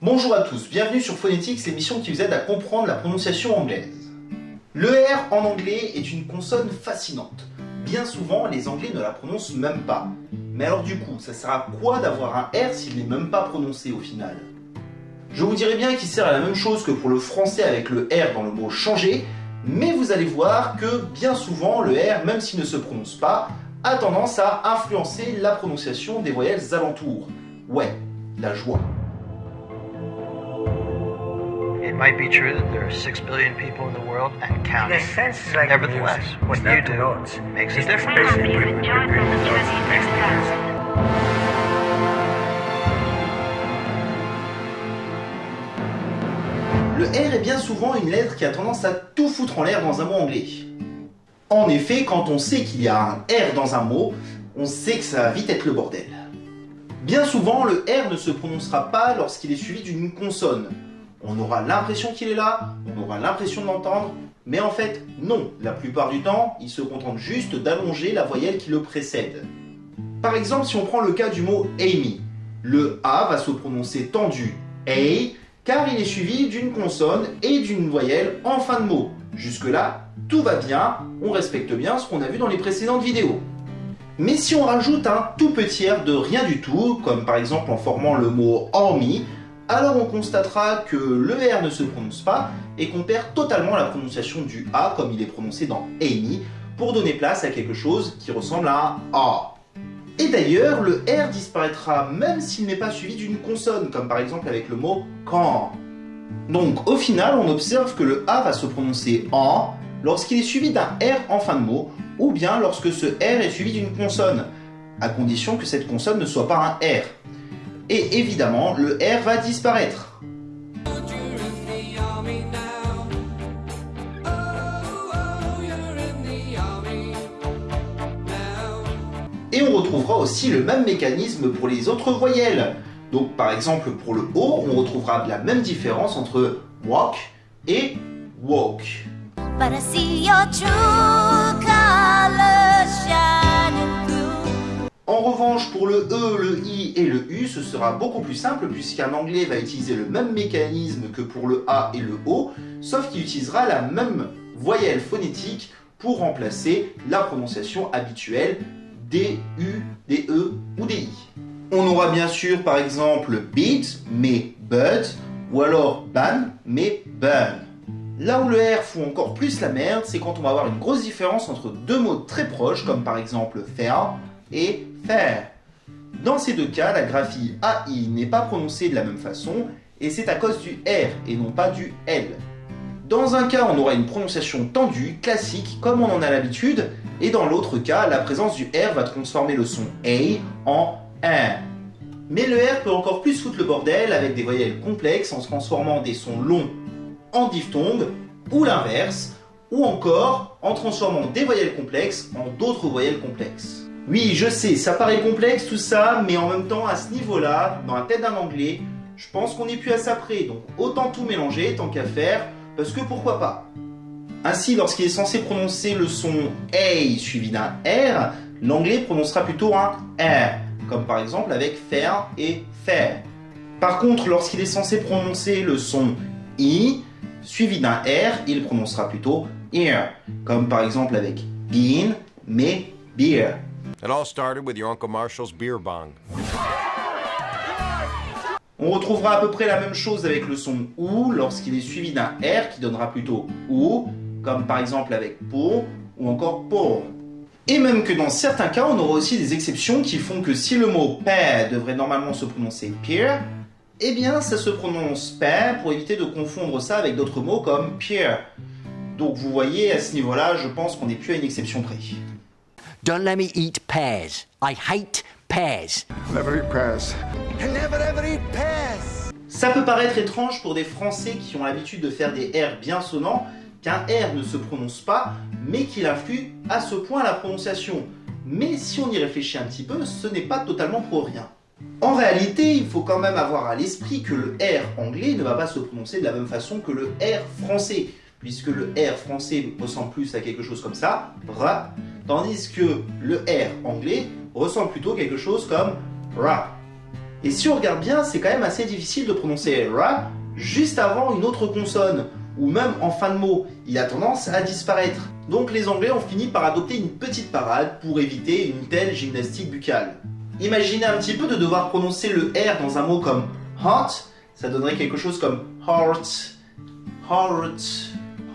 Bonjour à tous, bienvenue sur Phonetics, l'émission qui vous aide à comprendre la prononciation anglaise. Le R en anglais est une consonne fascinante. Bien souvent, les anglais ne la prononcent même pas. Mais alors du coup, ça sert à quoi d'avoir un R s'il n'est même pas prononcé au final? Je vous dirais bien qu'il sert à la même chose que pour le français avec le R dans le mot changer, mais vous allez voir que bien souvent, le R, même s'il ne se prononce pas, a tendance à influencer la prononciation des voyelles alentours. Ouais, la joie. Might be true that there are six billion people in the world and In counting. a sense, it's like Nevertheless, music. what you do notes. makes a difference. Le R est bien souvent une lettre qui a tendance à tout foutre en l'air dans un mot anglais. En effet, quand on sait qu'il y a un R dans un mot, on sait que ça va vite être le bordel. Bien souvent, le R ne se prononcera pas lorsqu'il est suivi d'une consonne. On aura l'impression qu'il est là, on aura l'impression de l'entendre, mais en fait, non. La plupart du temps, il se contente juste d'allonger la voyelle qui le précède. Par exemple, si on prend le cas du mot Amy, le A va se prononcer tendu A, car il est suivi d'une consonne et d'une voyelle en fin de mot. Jusque-là, tout va bien, on respecte bien ce qu'on a vu dans les précédentes vidéos. Mais si on rajoute un tout petit R de rien du tout, comme par exemple en formant le mot army, alors on constatera que le R ne se prononce pas et qu'on perd totalement la prononciation du A comme il est prononcé dans Amy pour donner place à quelque chose qui ressemble à A. Et d'ailleurs, le R disparaîtra même s'il n'est pas suivi d'une consonne, comme par exemple avec le mot quand. Donc au final, on observe que le A va se prononcer en lorsqu'il est suivi d'un R en fin de mot, ou bien lorsque ce R est suivi d'une consonne, à condition que cette consonne ne soit pas un R. Et évidemment, le R va disparaître. Et on retrouvera aussi le même mécanisme pour les autres voyelles. Donc par exemple pour le O, on retrouvera la même différence entre walk et walk. But I see your true le E, le I et le U, ce sera beaucoup plus simple puisqu'un anglais va utiliser le même mécanisme que pour le A et le O, sauf qu'il utilisera la même voyelle phonétique pour remplacer la prononciation habituelle des U, des E ou des I. On aura bien sûr par exemple beat mais but ou alors ban mais burn. Là où le R fout encore plus la merde, c'est quand on va avoir une grosse différence entre deux mots très proches, comme par exemple faire et faire. Dans ces deux cas, la graphie AI n'est pas prononcée de la même façon, et c'est à cause du R et non pas du L. Dans un cas, on aura une prononciation tendue, classique, comme on en a l'habitude, et dans l'autre cas, la présence du R va transformer le son A en R. Mais le R peut encore plus foutre le bordel avec des voyelles complexes en transformant des sons longs en diphtongue, ou l'inverse, ou encore en transformant des voyelles complexes en d'autres voyelles complexes. Oui, je sais, ça paraît complexe tout ça, mais en même temps, à ce niveau-là, dans la tête d'un anglais, je pense qu'on n'est plus à ça près, donc autant tout mélanger tant qu'à faire, parce que pourquoi pas? Ainsi, lorsqu'il est censé prononcer le son A suivi d'un R, l'anglais prononcera plutôt un R, comme par exemple avec faire et faire. Par contre, lorsqu'il est censé prononcer le son I suivi d'un R, il prononcera plutôt ear, comme par exemple avec bean mais beer. It all started with your Uncle Marshall's beer bong. On retrouvera à peu près la même chose avec le son OU lorsqu'il est suivi d'un R qui donnera plutôt OU, comme par exemple avec pour ou encore pour. Et même que dans certains cas, on aura aussi des exceptions qui font que si le mot pair devrait normalement se prononcer peer, eh bien ça se prononce pair pour éviter de confondre ça avec d'autres mots comme peer. Donc vous voyez, à ce niveau-là, je pense qu'on n'est plus à une exception près. Don't let me eat pears. I hate pears. Never eat pears. Never ever eat pears. Ça peut paraître étrange pour des Français qui ont l'habitude de faire des R bien sonnants, qu'un R ne se prononce pas, mais qu'il influe à ce point à la prononciation. Mais si on y réfléchit un petit peu, ce n'est pas totalement pour rien. En réalité, il faut quand même avoir à l'esprit que le R anglais ne va pas se prononcer de la même façon que le R français, puisque le R français ressemble plus à quelque chose comme ça, tandis que le R anglais ressemble plutôt quelque chose comme ra. Et si on regarde bien, c'est quand même assez difficile de prononcer ra juste avant une autre consonne, ou même en fin de mot. Il a tendance à disparaître. Donc les Anglais ont fini par adopter une petite parade pour éviter une telle gymnastique buccale. Imaginez un petit peu de devoir prononcer le R dans un mot comme heart, ça donnerait quelque chose comme heart, heart,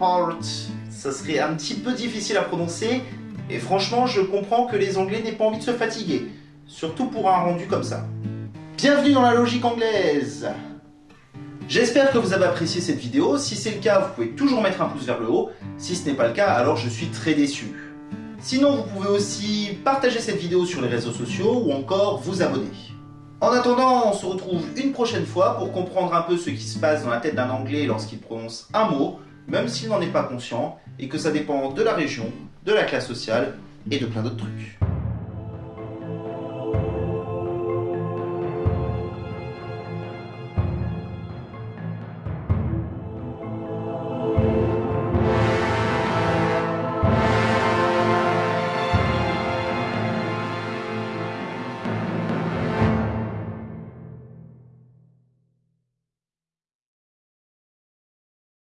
heart. Ça serait un petit peu difficile à prononcer, et franchement, je comprends que les Anglais n'aient pas envie de se fatiguer, surtout pour un rendu comme ça. Bienvenue dans la logique anglaise J'espère que vous avez apprécié cette vidéo, si c'est le cas, vous pouvez toujours mettre un pouce vers le haut, si ce n'est pas le cas, alors je suis très déçu. Sinon, vous pouvez aussi partager cette vidéo sur les réseaux sociaux ou encore vous abonner. En attendant, on se retrouve une prochaine fois pour comprendre un peu ce qui se passe dans la tête d'un Anglais lorsqu'il prononce un mot, même s'il n'en est pas conscient, et que ça dépend de la région, de la classe sociale et de plein d'autres trucs.